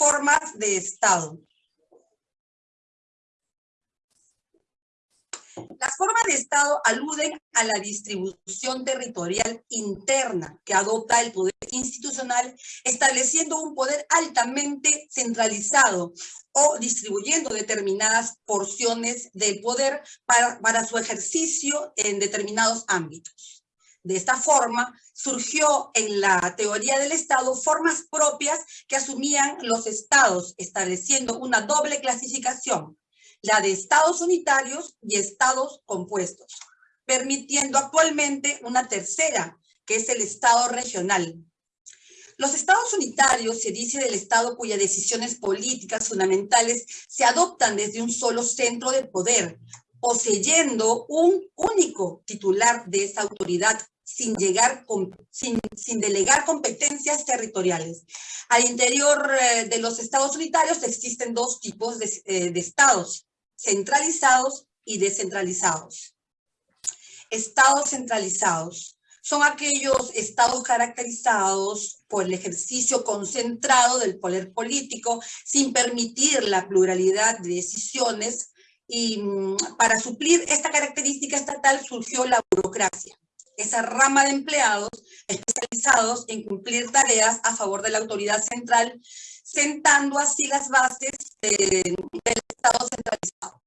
Formas de Estado. Las formas de Estado aluden a la distribución territorial interna que adopta el poder institucional, estableciendo un poder altamente centralizado o distribuyendo determinadas porciones del poder para, para su ejercicio en determinados ámbitos. De esta forma, surgió en la teoría del Estado formas propias que asumían los estados, estableciendo una doble clasificación, la de estados unitarios y estados compuestos, permitiendo actualmente una tercera, que es el estado regional. Los estados unitarios se dice del estado cuyas decisiones políticas fundamentales se adoptan desde un solo centro de poder, poseyendo un único titular de esa autoridad sin, llegar sin, delegar competencias territoriales. Al interior eh, de los estados unitarios existen dos tipos eh, de estados, centralizados y descentralizados. Estados centralizados son aquellos estados caracterizados por el ejercicio concentrado del poder político sin permitir la pluralidad de decisiones y mm, para suplir esta característica estatal surgió la burocracia, esa rama de empleados especializados en cumplir tareas a favor de la autoridad central, sentando así las bases del Estado centralizado.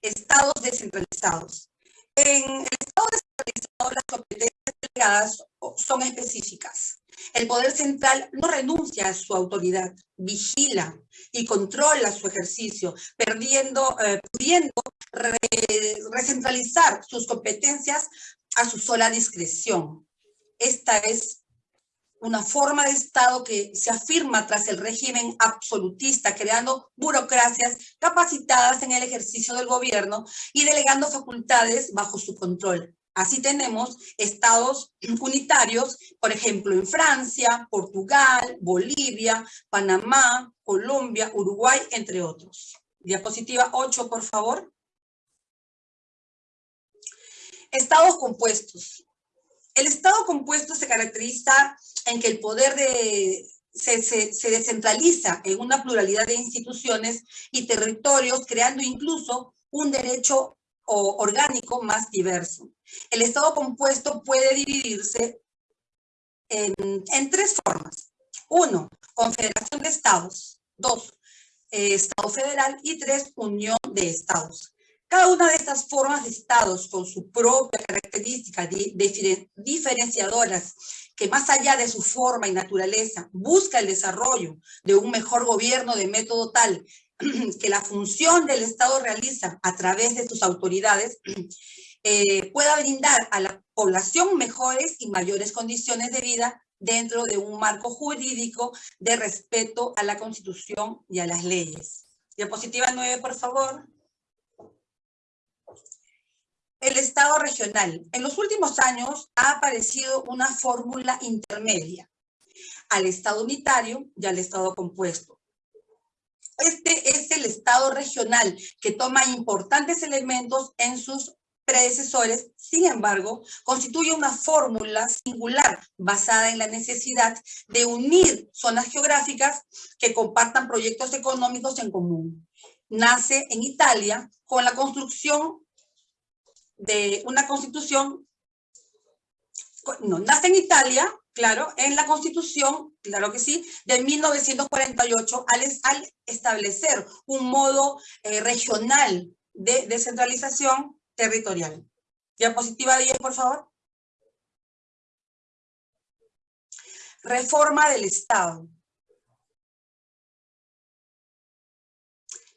Estados descentralizados. En el Estado descentralizado las competencias delegadas son específicas. El poder central no renuncia a su autoridad, vigila y controla su ejercicio, perdiendo, eh, pudiendo re, recentralizar sus competencias a su sola discreción. Esta es una forma de Estado que se afirma tras el régimen absolutista, creando burocracias capacitadas en el ejercicio del gobierno y delegando facultades bajo su control. Así tenemos estados unitarios, por ejemplo, en Francia, Portugal, Bolivia, Panamá, Colombia, Uruguay, entre otros. Diapositiva 8, por favor. Estados compuestos. El Estado compuesto se caracteriza en que el poder de, se, se, descentraliza en una pluralidad de instituciones y territorios, creando incluso un derecho o, orgánico más diverso. El Estado compuesto puede dividirse en, tres formas. Uno, confederación de estados. Dos, eh, Estado federal. Y tres, unión de estados. Cada una de estas formas de estados con su propia característica de, de, diferenciadoras que más allá de su forma y naturaleza busca el desarrollo de un mejor gobierno de método tal que la función del Estado realiza a través de sus autoridades eh, pueda brindar a la población mejores y mayores condiciones de vida dentro de un marco jurídico de respeto a la Constitución y a las leyes. Diapositiva 9, por favor. El Estado regional. En los últimos años ha aparecido una fórmula intermedia al Estado unitario y al Estado compuesto. Este es el Estado regional que toma importantes elementos en sus predecesores, sin embargo, constituye una fórmula singular basada en la necesidad de unir zonas geográficas que compartan proyectos económicos en común. Nace en Italia con la construcción de una constitución, no, nace en Italia, claro, en la constitución, claro que sí, de 1948, al, establecer un modo eh, regional de descentralización territorial. Diapositiva 10, por favor. Reforma del Estado.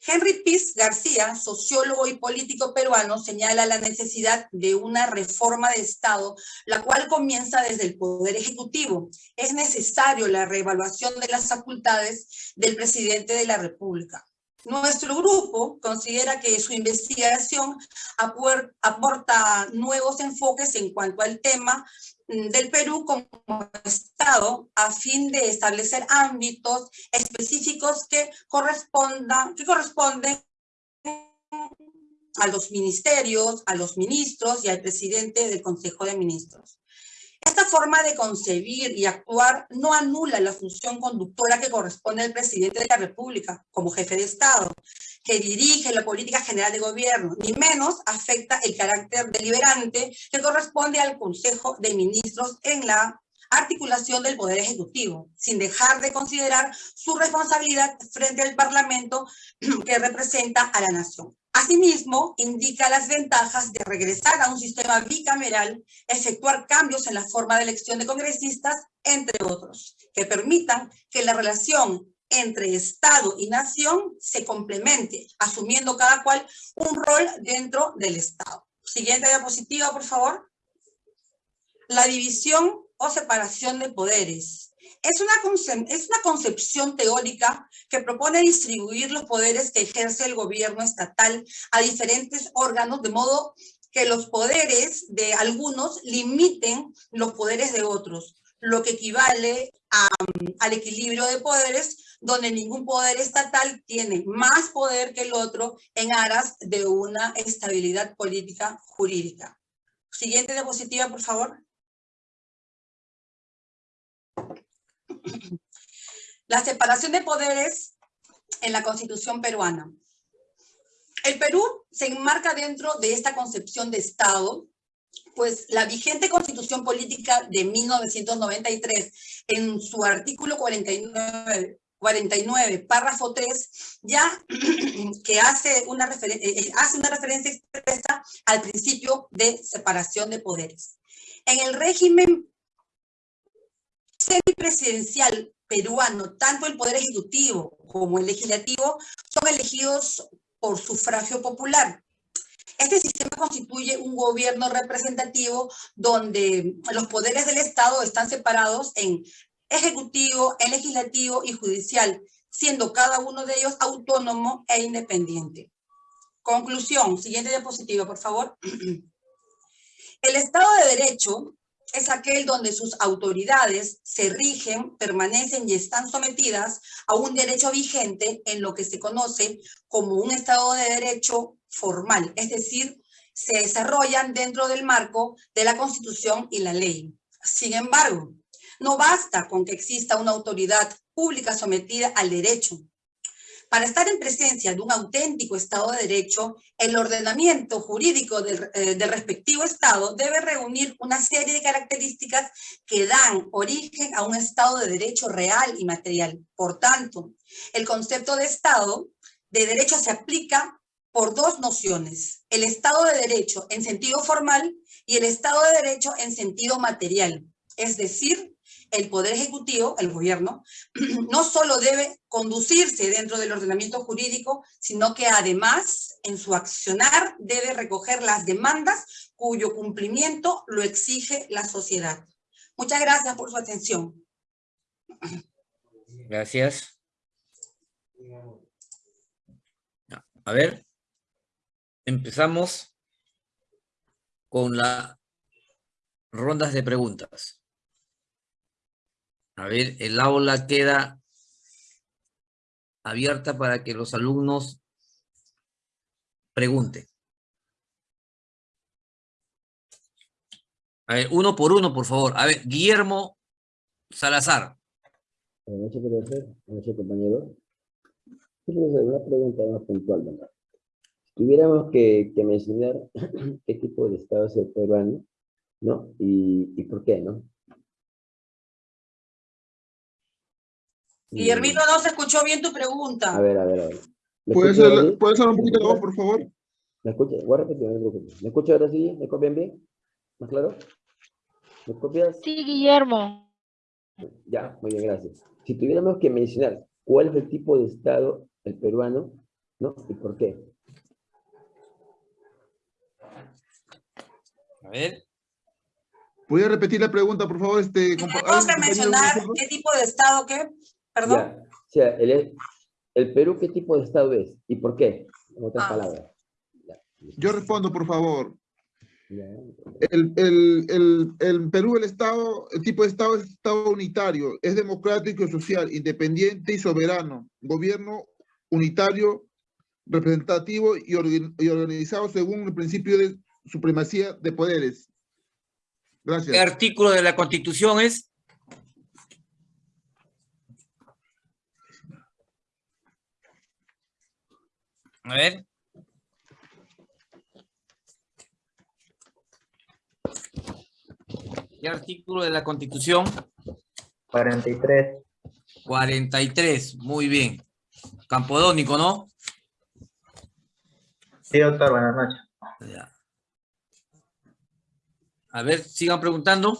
Henry Piz García, sociólogo y político peruano, señala la necesidad de una reforma de Estado, la cual comienza desde el Poder Ejecutivo. Es necesario la reevaluación de las facultades del presidente de la República. Nuestro grupo considera que su investigación aporta nuevos enfoques en cuanto al tema del Perú como Estado a fin de establecer ámbitos específicos que correspondan, que corresponden a los ministerios, a los ministros y al presidente del Consejo de Ministros. Esta forma de concebir y actuar no anula la función conductora que corresponde al presidente de la República como jefe de Estado, que dirige la política general de gobierno, ni menos afecta el carácter deliberante que corresponde al Consejo de Ministros en la articulación del Poder Ejecutivo, sin dejar de considerar su responsabilidad frente al Parlamento que representa a la nación. Asimismo, indica las ventajas de regresar a un sistema bicameral, efectuar cambios en la forma de elección de congresistas, entre otros, que permitan que la relación entre Estado y nación se complemente, asumiendo cada cual un rol dentro del Estado. Siguiente diapositiva, por favor. La división o separación de poderes. Es una, es una concepción teórica que propone distribuir los poderes que ejerce el gobierno estatal a diferentes órganos, de modo que los poderes de algunos limiten los poderes de otros, lo que equivale al equilibrio de poderes, donde ningún poder estatal tiene más poder que el otro en aras de una estabilidad política jurídica. Siguiente diapositiva, por favor. La separación de poderes en la Constitución peruana. El Perú se enmarca dentro de esta concepción de Estado, pues la vigente Constitución Política de 1993, en su artículo 49, 49 párrafo 3, ya que hace una, eh, eh, hace una referencia expresa al principio de separación de poderes. En el régimen semipresidencial peruano, tanto el Poder Ejecutivo como el Legislativo son elegidos por sufragio popular. Este sistema constituye un gobierno representativo donde los poderes del Estado están separados en ejecutivo, en legislativo y judicial, siendo cada uno de ellos autónomo e independiente. Conclusión, siguiente diapositiva, por favor. El Estado de Derecho es aquel donde sus autoridades se rigen, permanecen y están sometidas a un derecho vigente en lo que se conoce como un Estado de Derecho formal, es decir, se desarrollan dentro del marco de la Constitución y la ley. Sin embargo, no basta con que exista una autoridad pública sometida al derecho, para estar en presencia de un auténtico Estado de Derecho, el ordenamiento jurídico del, eh, del, respectivo Estado debe reunir una serie de características que dan origen a un Estado de Derecho real y material. Por tanto, el concepto de Estado de Derecho se aplica por dos nociones, el Estado de Derecho en sentido formal y el Estado de Derecho en sentido material, es decir, el Poder Ejecutivo, el gobierno, no solo debe conducirse dentro del ordenamiento jurídico, sino que además en su accionar debe recoger las demandas cuyo cumplimiento lo exige la sociedad. Muchas gracias por su atención. Gracias. A ver, empezamos con las rondas de preguntas. A ver, el aula queda abierta para que los alumnos pregunten. A ver, uno por uno, por favor. A ver, Guillermo Salazar. Buenas noches, profesor. Buenas noches, compañero. una pregunta más puntual, ¿verdad? Si tuviéramos que, mencionar qué tipo de Estado es el peruano, ¿no? Y, y por qué, ¿no? Guillermino, no se escuchó bien tu pregunta. A ver, a ver, a ver. ¿Puedes hablar un poquito de voz, por favor? ¿Me escucha? Voy a repetir, no ¿Me escucha ahora sí? ¿Me copian bien? ¿Más claro? ¿Me copias? Sí, Guillermo. Ya, muy bien, gracias. Si tuviéramos que mencionar cuál es el tipo de Estado, el peruano, ¿no? ¿Y por qué? A ver. ¿Voy a repetir la pregunta, por favor? Este, ¿Tenemos que mencionar qué tipo de Estado qué? ¿Perdón? o sea, el, el, Perú, ¿qué tipo de Estado es? ¿Y por qué? En otras ah. palabras. Yo respondo, por favor. El, el, el, el, Perú, el Estado, el tipo de Estado es Estado unitario, es democrático, social, independiente y soberano. Gobierno unitario, representativo y, y organizado según el principio de supremacía de poderes. ¿Qué Gracias. artículo de la Constitución es? A ver. ¿Qué artículo de la Constitución? 43. 43, muy bien. Campodónico, ¿no? Sí, doctor, buenas noches. Ya. A ver, sigan preguntando.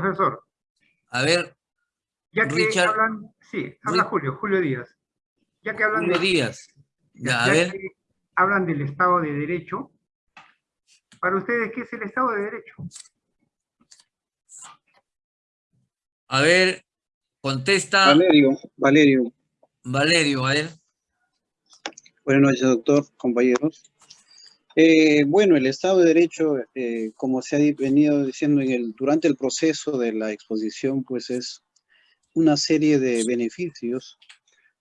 Profesor, A ver, ya que Richard. hablan, sí, habla Julio, Julio Díaz. Ya que hablan, Julio de- Díaz. Ya, a ya ver, que hablan del Estado de Derecho, para ustedes, ¿qué es el Estado de Derecho? a ver, contesta Valerio, Valerio. Valerio, a ver. Buenas noches, doctor, compañeros. Eh, bueno, el Estado de Derecho, eh, como se ha venido diciendo durante el proceso de la exposición, pues es una serie de beneficios,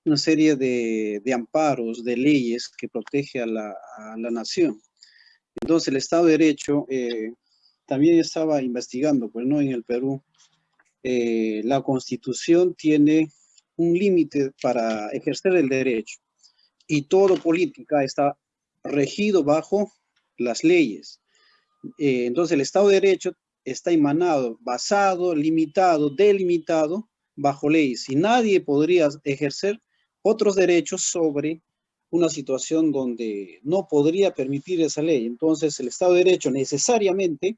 una serie de, amparos, de leyes que protege a la, a la nación. Entonces, el Estado de Derecho eh, también estaba investigando, pues no en el Perú, la Constitución tiene un límite para ejercer el derecho y todo política está regido bajo las leyes. Eh, entonces el Estado de Derecho está emanado, basado, limitado, delimitado bajo leyes y nadie podría ejercer otros derechos sobre una situación donde no podría permitir esa ley. Entonces el Estado de Derecho necesariamente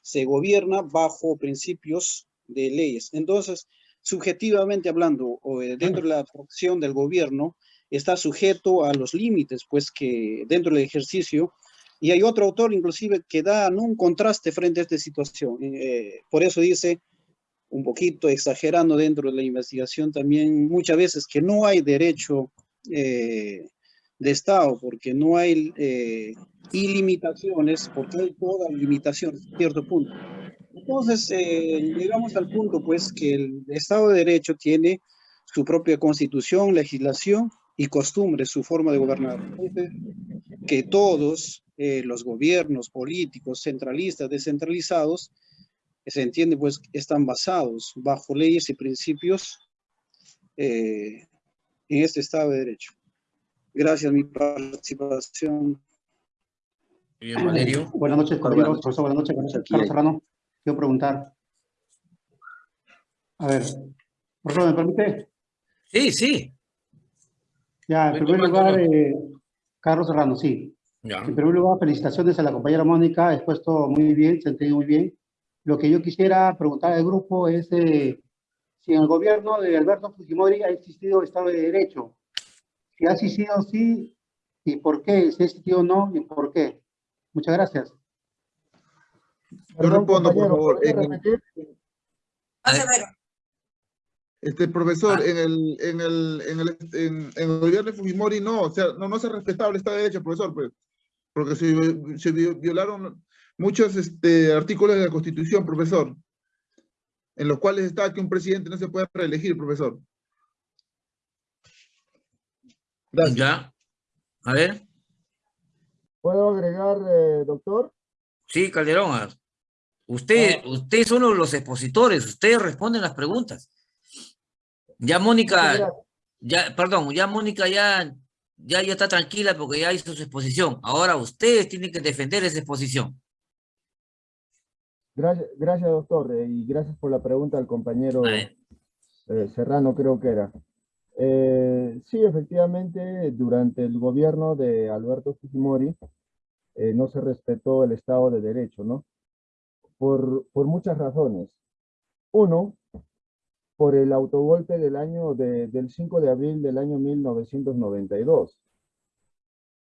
se gobierna bajo principios de leyes. Entonces, subjetivamente hablando, o, eh, dentro de la acción del gobierno, está sujeto a los límites, pues que dentro del ejercicio, y hay otro autor inclusive que da un contraste frente a esta situación. Eh, por eso dice, un poquito exagerando dentro de la investigación también, muchas veces que no hay derecho eh, de Estado, porque no hay eh, ilimitaciones, porque hay toda limitación, cierto punto. Entonces, eh, llegamos al punto, pues, que el Estado de Derecho tiene su propia constitución, legislación y costumbre, su forma de gobernar. Que todos eh, los gobiernos políticos, centralistas, descentralizados, se entiende, pues, están basados bajo leyes y principios eh, en este Estado de Derecho. Gracias, mi participación. Bien, Valerio. Buenas noches, compañeros. Profesor, buenas noches. Buenas noches. Carlos Serrano. Quiero preguntar. A ver, profesor, ¿me permite? Sí, sí. Ya, en primer lugar, eh, Carlos Serrano, sí. Ya. En primer lugar, felicitaciones a la compañera Mónica, ha expuesto muy bien, se entiende muy bien. Lo que yo quisiera preguntar al grupo es eh, si en el gobierno de Alberto Fujimori ha existido Estado de Derecho. Si ha existido, sí, y por qué, si ha existido, no, y por qué. Muchas gracias. Yo respondo, por favor. En el- A ver. Severo. Este profesor, Ah. en el, en el, en el, en, en el gobierno de Fujimori no, o sea, no, no se respetaba el Estado de Derecho, profesor, pues, porque se, se vi- violaron muchos este, artículos de la Constitución, profesor, en los cuales está que un presidente no se puede reelegir, profesor. Gracias. Ya. A ver. ¿Puedo agregar, eh, doctor? Sí, Calderón. Usted, usted es uno de los expositores, ustedes responden las preguntas. Ya Mónica, ya, perdón, ya Mónica ya, ya, ya está tranquila porque ya hizo su exposición. Ahora ustedes tienen que defender esa exposición. Gracias, gracias doctor, eh, y gracias por la pregunta al compañero eh, Serrano, creo que era. Eh, sí, efectivamente, durante el gobierno de Alberto Fujimori eh, no se respetó el Estado de Derecho, ¿no? Por, por muchas razones. Uno, por el autogolpe del año de- del 5 de abril del año 1992,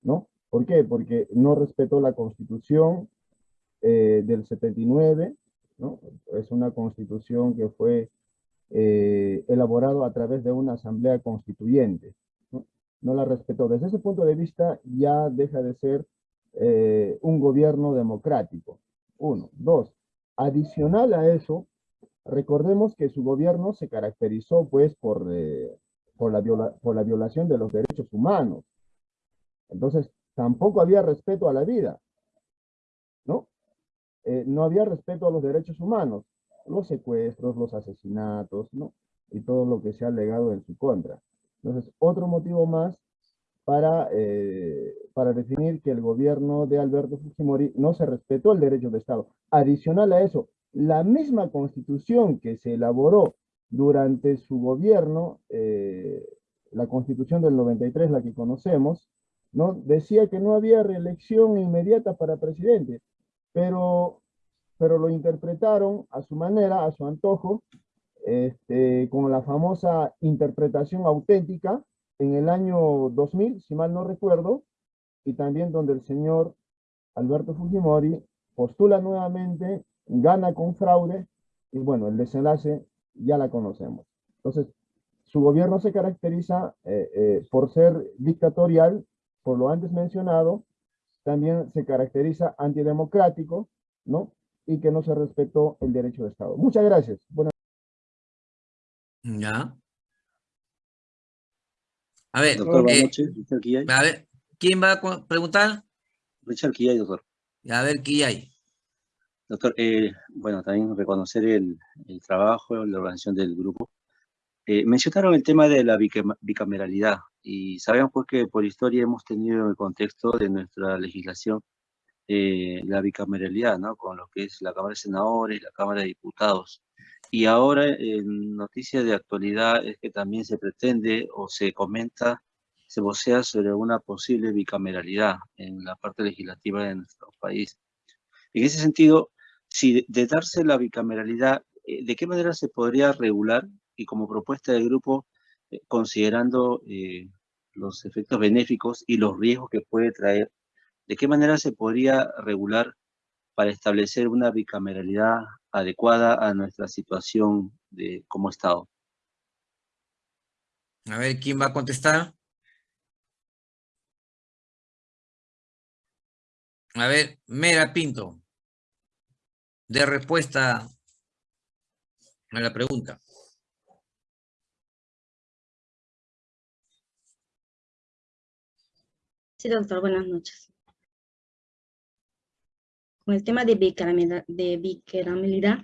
¿no? ¿Por qué? Porque no respetó la Constitución eh, del 79, ¿no? Es una constitución que fue eh, elaborado a través de una asamblea constituyente. ¿no? no la respetó. Desde ese punto de vista ya deja de ser eh, un gobierno democrático. Uno. Dos, adicional a eso, recordemos que su gobierno se caracterizó pues por, eh, por, la por la violación de los derechos humanos. Entonces, tampoco había respeto a la vida, ¿no? Eh, no había respeto a los derechos humanos, los secuestros, los asesinatos, ¿no? Y todo lo que se ha alegado en su contra. Entonces, otro motivo más para, eh, para definir que el gobierno de Alberto Fujimori no se respetó el derecho de Estado. Adicional a eso, la misma constitución que se elaboró durante su gobierno, eh, la constitución del 93, la que conocemos, ¿no? decía que no había reelección inmediata para presidente, pero, pero lo interpretaron a su manera, a su antojo, este, con la famosa interpretación auténtica en el año 2000, si mal no recuerdo, y también donde el señor Alberto Fujimori postula nuevamente, gana con fraude, y bueno, el desenlace ya la conocemos. Entonces, su gobierno se caracteriza eh, eh, por ser dictatorial, por lo antes mencionado, también se caracteriza antidemocrático, ¿no? Y que no se respetó el derecho de Estado. Muchas gracias. Buenas Ya. A ver, Doctor, eh, noches. Quillay. a ver, ¿quién va a preguntar? Richard Quillay, doctor. A ver, ¿qué hay? Doctor, eh, bueno, también reconocer el, el trabajo, la organización del grupo. Eh, mencionaron el tema de la bicam- bicameralidad y sabemos pues que por historia hemos tenido en el contexto de nuestra legislación eh, la bicameralidad, ¿no? Con lo que es la Cámara de Senadores, la Cámara de Diputados. Y ahora en noticias de actualidad es que también se pretende o se comenta, se vocea sobre una posible bicameralidad en la parte legislativa de nuestro país. En ese sentido, si de, de darse la bicameralidad, eh, ¿de qué manera se podría regular y como propuesta del grupo, eh, considerando eh, los efectos benéficos y los riesgos que puede traer, de qué manera se podría regular para establecer una bicameralidad adecuada a nuestra situación de, como Estado? A ver, ¿quién va a contestar? A ver, Mera Pinto. De respuesta a la pregunta. Sí, doctor, buenas noches. Con el tema de bicameralidad,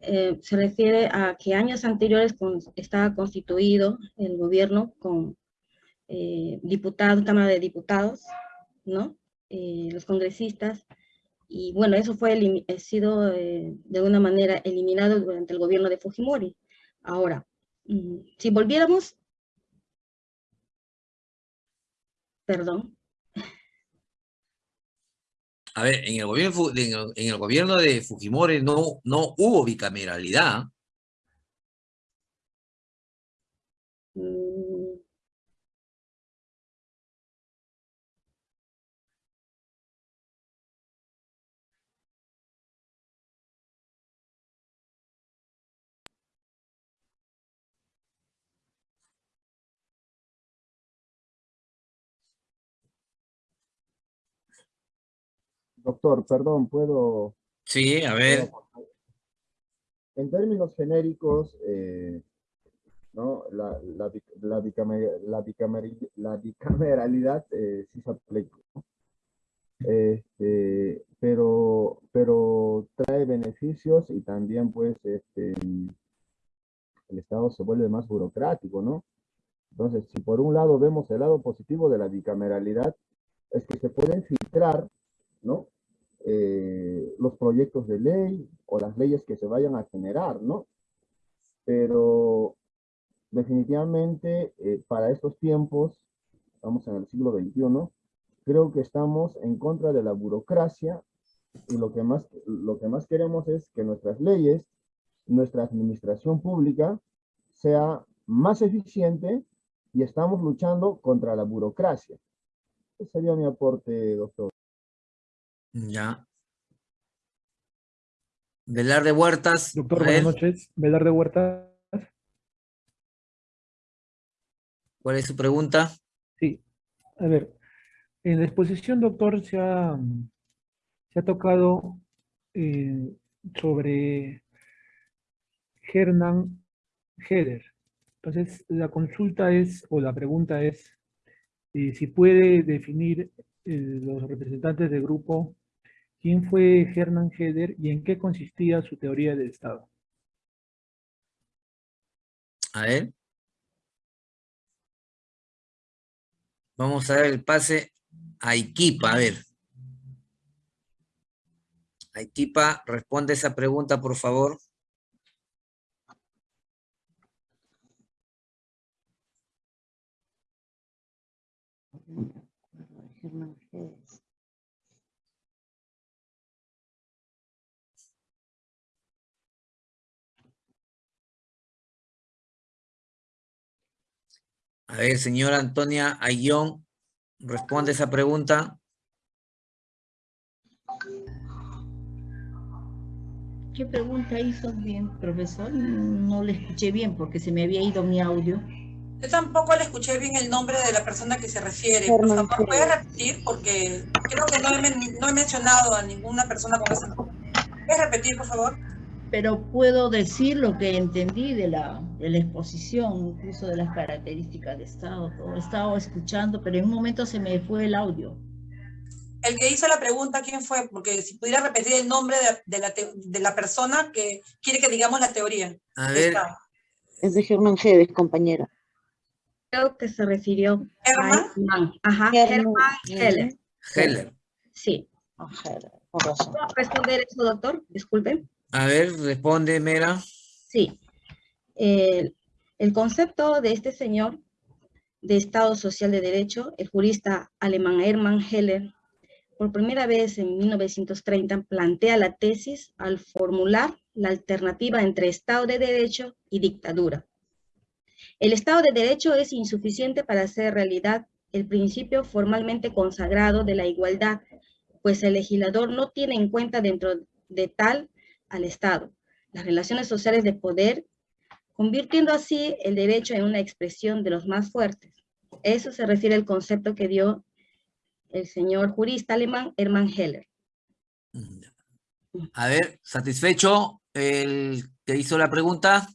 eh, se refiere a que años anteriores estaba constituido el gobierno con eh, diputados, Cámara de Diputados, ¿no? Eh, los congresistas, y bueno, eso fue ha sido eh, de una manera eliminado durante el gobierno de Fujimori. Ahora, si volviéramos, perdón, A ver, en el gobierno, en el, en el gobierno de Fujimori no, no hubo bicameralidad. Doctor, perdón, ¿puedo...? Sí, a ver. En términos genéricos, eh, ¿no? la, la, bic- la, bicamer- la, bicameri- la bicameralidad eh, sí se aplica, ¿no? Este, pero, pero trae beneficios y también pues este, el Estado se vuelve más burocrático, ¿no? Entonces, si por un lado vemos el lado positivo de la bicameralidad, es que se pueden filtrar, ¿no? Eh, los proyectos de ley o las leyes que se vayan a generar, ¿no? Pero definitivamente eh, para estos tiempos, estamos en el siglo XXI, creo que estamos en contra de la burocracia y lo que más, lo que más queremos es que nuestras leyes, nuestra administración pública sea más eficiente y estamos luchando contra la burocracia. Ese sería mi aporte, doctor. Ya. Velar de Huertas. Doctor, buenas noches. Velar de Huerta. ¿Cuál es su pregunta? A ver, en la exposición, doctor, se ha, se ha tocado eh, sobre Hernán Heder. Entonces, la consulta es, o la pregunta es, eh, si puede definir eh, los representantes del grupo quién fue Hernán Heder y en qué consistía su teoría del Estado. A ver. Vamos a dar el pase a Iquipa, a ver. Iquipa, responde esa pregunta, por favor. A ver, señora Antonia Ayón, responde esa pregunta. ¿Qué pregunta hizo bien, profesor? No le escuché bien porque se me había ido mi audio. Yo tampoco le escuché bien el nombre de la persona que se refiere. Por favor, ¿puede repetir? Porque creo que no he, no he mencionado a ninguna persona con ese nombre. ¿Puedes repetir, por favor? Pero puedo decir lo que entendí de la, de la exposición, incluso de las características de Estado. Todo he estado escuchando, pero en un momento se me fue el audio. El que hizo la pregunta, ¿quién fue? Porque si pudiera repetir el nombre de, de la, te- de la persona que quiere que digamos la teoría. A ver, Está. Es de Germán Gedes, compañera. Creo que se refirió ¿Herman? a Herman. Ajá. Herman Heller. Heller. Sí. Ah, razón. ¿Puedo responder eso, doctor? Disculpe. A ver, responde, Mera. Sí. El, concepto de este señor de Estado Social de Derecho, el jurista alemán Hermann Heller, por primera vez en 1930 plantea la tesis al formular la alternativa entre Estado de Derecho y dictadura. El Estado de Derecho es insuficiente para hacer realidad el principio formalmente consagrado de la igualdad, pues el legislador no tiene en cuenta dentro de tal al Estado las relaciones sociales de poder, convirtiendo así el derecho en una expresión de los más fuertes. Eso se refiere al concepto que dio el señor jurista alemán Hermann Heller. A ver, ¿satisfecho el que hizo la pregunta?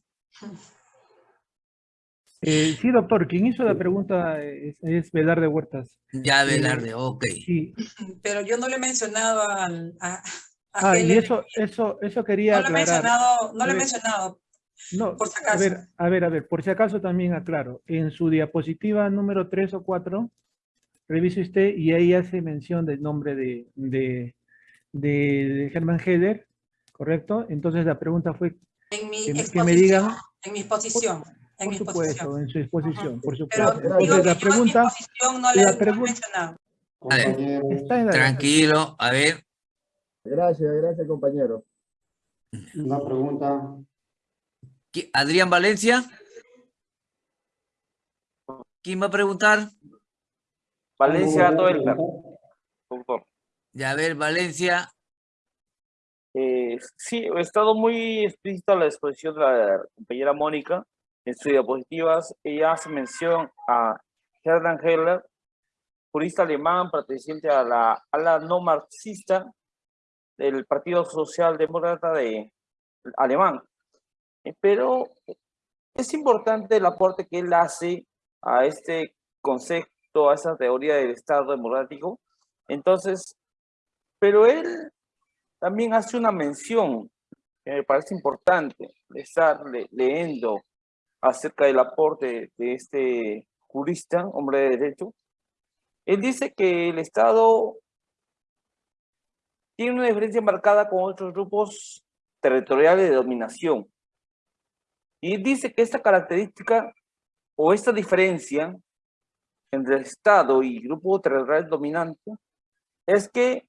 Eh, sí, doctor, quien hizo la pregunta es, es Velarde Huertas. Ya, Eh, Velarde, ok. Sí. Pero yo no le he mencionado al- a Ah, y eso, eso, eso quería No lo he aclarar. mencionado, no lo he ver, mencionado. No, por si a ver, a ver, a ver, por si acaso también aclaro. En su diapositiva número 3 o 4, revise usted y ahí hace mención del nombre de, de, de, de Hermann Heller, ¿correcto? Entonces la pregunta fue En mi que, me- que exposición. me digan, En mi exposición. En mi por exposición. supuesto, en su exposición, por Pero supuesto. digo Entonces que la yo en mi pregunta, exposición no la no lo he pregunta- mencionado. A ver, está en la tranquilo, a ver. Gracias, gracias, compañero. Una pregunta. ¿qui- Adrián Valencia. ¿Quién va a preguntar? Valencia doctor. Ya, a ver, Valencia. Eh, sí, he estado muy explícito a la exposición de la compañera Mónica. En sus diapositivas, ella hace mención a Hermann Heller, jurista alemán perteneciente a la ala no marxista del Partido Socialdemócrata de alemán. Eh, Pero es importante el aporte que él hace a este concepto, a esa teoría del Estado democrático. Entonces, pero él también hace una mención que me parece importante estar le- leyendo acerca del aporte de este jurista, hombre de derecho. Él dice que el Estado tiene una diferencia marcada con otros grupos territoriales de dominación. Y dice que esta característica o esta diferencia entre Estado y grupo territorial dominante es que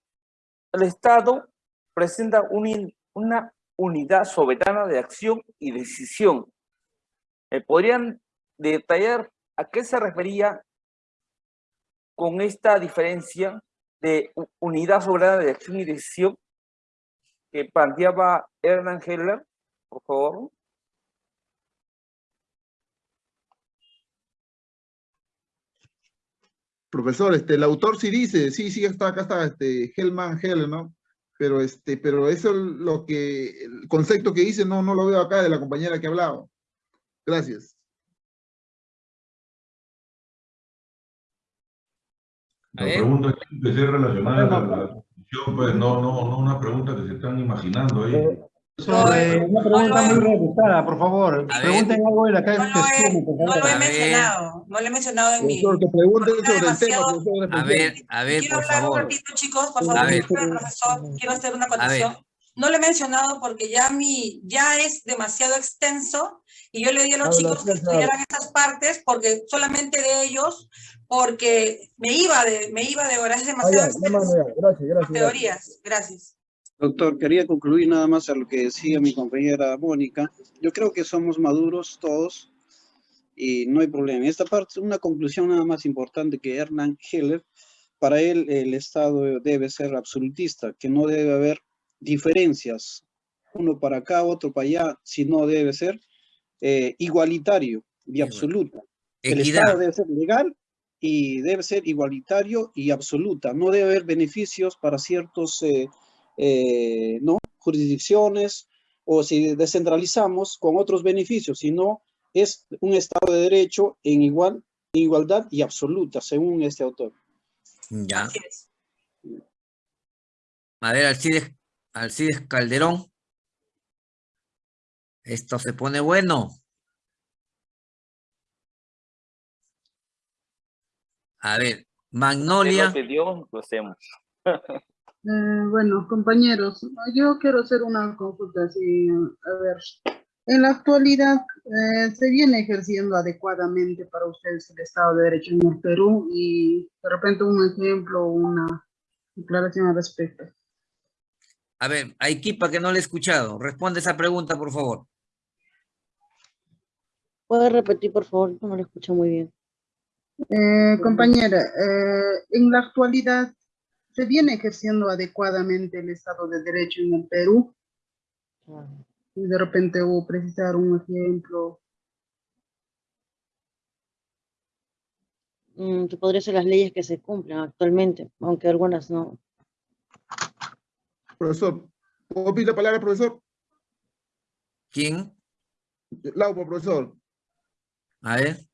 el Estado presenta un una unidad soberana de acción y decisión. ¿Me podrían detallar a qué se refería con esta diferencia de unidad soberana de acción y decisión que planteaba Hernán Heller, por favor? Profesor, este, el autor sí dice, sí, sí, está, acá está, este, Hellman, Hell, ¿no? Pero, este, pero eso es lo que, el concepto que dice, no, no lo veo acá de la compañera que ha hablado. Gracias. La ver. pregunta tiene que ser relacionada a la, a la constitución, pues no, no, no una pregunta que se están imaginando ahí. Sobre una pregunta muy rebuscada, por favor. Ver. Pregunten algo de la calle No lo he, no lo mencionado, no lo he mencionado en mi... Profesor, que pregunte porque sobre el tema, demasiado- profesor. A ver, a ver, Quiero por hablar un ratito, chicos, por A favor, ver. profesor, quiero hacer una acotación. No lo he mencionado porque ya mi, ya es demasiado extenso y yo le di a los Habla, chicos que estudiaran estas partes porque solamente de ellos, porque me iba de, me iba de horas, Ah, demasiado ya, ya. Gracias. gracias. Teorías, gracias. Doctor, quería concluir nada más a lo que decía mi compañera Mónica. Yo creo que somos maduros todos y no hay problema. Esta parte, una conclusión nada más importante que Hernán Heller, para él el Estado debe ser absolutista, que no debe haber diferencias, uno para acá, otro para allá, sino debe ser eh, igualitario y absoluta. El. Estado debe ser legal y debe ser igualitario y absoluta. No debe haber beneficios para ciertos eh, eh, ¿no? jurisdicciones o si descentralizamos con otros beneficios, sino es un Estado de Derecho en igual, igualdad y absoluta, según este autor. Ya. A ver, Alcides, Alcides Calderón. Esto se pone bueno. A ver, Magnolia. lo pidió, lo hacemos. Eh, bueno, compañeros, yo quiero hacer una consulta así, a ver, en la actualidad eh, se viene ejerciendo adecuadamente para ustedes el Estado de Derecho en el Perú y de repente un ejemplo, una declaración al respecto. A ver, a Equipa que no le he escuchado. Responde esa pregunta, por favor. ¿Puede repetir, por favor? No lo escucho muy bien. Eh, compañera, eh, en la actualidad se viene ejerciendo adecuadamente el Estado de Derecho en el Perú y de repente hubo precisar un ejemplo. Mm, que podría ser las leyes que se cumplen actualmente, aunque algunas no. Profesor, ¿puedo pedir la palabra, profesor? ¿Quién? Laupo, profesor. A ver.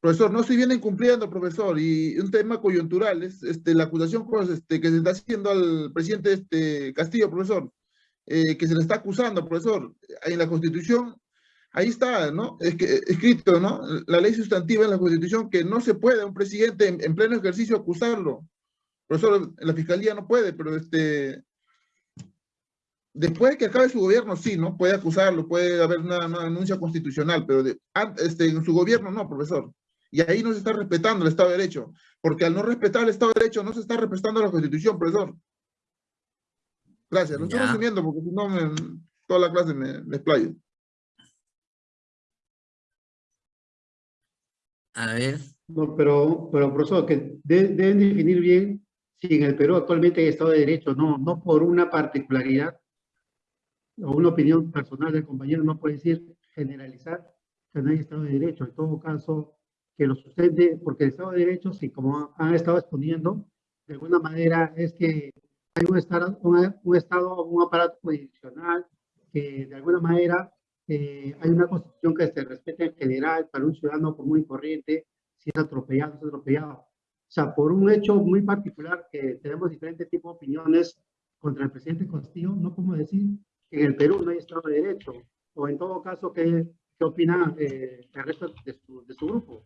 Profesor, no se vienen cumpliendo, profesor, y un tema coyuntural es este, la acusación pues, este, que se está haciendo al presidente este, Castillo, profesor, eh, que se le está acusando, profesor, en la Constitución, ahí está, ¿no? Es que, escrito, ¿no? La ley sustantiva en la Constitución que no se puede a un presidente en, en pleno ejercicio acusarlo. Profesor, la Fiscalía no puede, pero este, después que acabe su gobierno, sí, ¿no? Puede acusarlo, puede haber una, una denuncia constitucional, pero de, este, en su gobierno no, profesor. Y ahí no se está respetando el Estado de Derecho, porque al no respetar el Estado de Derecho no se está respetando la Constitución, profesor. Gracias, lo estoy resumiendo porque si no, me- toda la clase me, me explayo. A ver. No, pero, pero profesor, que de- deben definir bien si en el Perú actualmente hay Estado de Derecho, no, no por una particularidad o una opinión personal del compañero, no puede decir generalizar que no hay Estado de Derecho. En todo caso, que lo sustente, porque el Estado de Derecho, si como han estado exponiendo, de alguna manera es que hay un Estado, un, un estado, un aparato jurisdiccional que de alguna manera eh, hay una constitución que se respeta en general para un ciudadano común y corriente, si es atropellado, es atropellado. O sea, por un hecho muy particular que tenemos diferentes tipos de opiniones contra el presidente Castillo, no podemos decir que en el Perú no hay Estado de Derecho. O en todo caso, ¿qué, qué opina eh, el resto de su, de su grupo?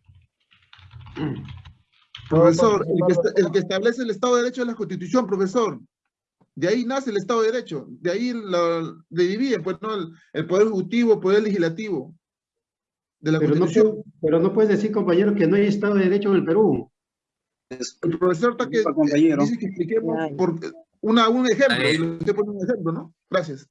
Profesor, el que, esta- el que establece el Estado de Derecho es la Constitución, profesor. De ahí nace el Estado de Derecho. De ahí la, le dividen, pues, ¿no? El, el Poder Ejecutivo, el Poder Legislativo. De la Pero no, Constitución. puede- pero no puedes decir, compañero, que no hay Estado de Derecho en el Perú. El profesor está que compañero. dice que expliquemos por una, un ejemplo. Estoy poniendo un ejemplo, ¿no? Gracias.